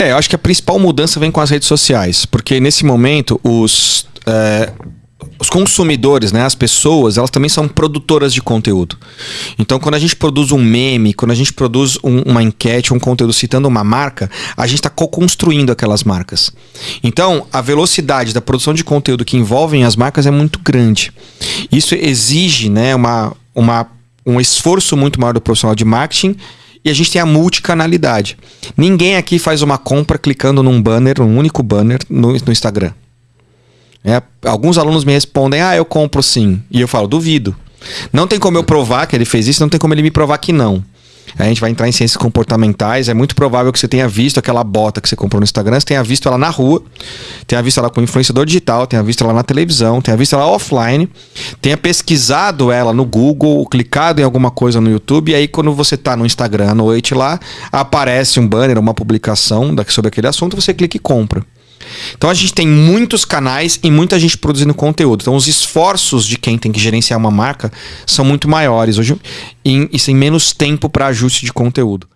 É, eu acho que a principal mudança vem com as redes sociais, porque nesse momento os, é, os consumidores, né, as pessoas, elas também são produtoras de conteúdo. Então, quando a gente produz um meme, quando a gente produz um, uma enquete, um conteúdo citando uma marca, a gente está co-construindo aquelas marcas. Então, a velocidade da produção de conteúdo que envolvem as marcas é muito grande. Isso exige né, uma, uma, um esforço muito maior do profissional de marketing e a gente tem a multicanalidade. Ninguém aqui faz uma compra clicando num banner, um único banner no, no Instagram. É, alguns alunos me respondem: Ah, eu compro sim. E eu falo: Duvido. Não tem como eu provar que ele fez isso, não tem como ele me provar que não. A gente vai entrar em ciências comportamentais. É muito provável que você tenha visto aquela bota que você comprou no Instagram, você tenha visto ela na rua, tenha visto ela com influenciador digital, tenha visto ela na televisão, tenha visto ela offline, tenha pesquisado ela no Google, clicado em alguma coisa no YouTube, e aí quando você está no Instagram à noite lá, aparece um banner, uma publicação sobre aquele assunto, você clica e compra. Então a gente tem muitos canais e muita gente produzindo conteúdo. Então os esforços de quem tem que gerenciar uma marca são muito maiores hoje e, sem menos tempo para ajuste de conteúdo.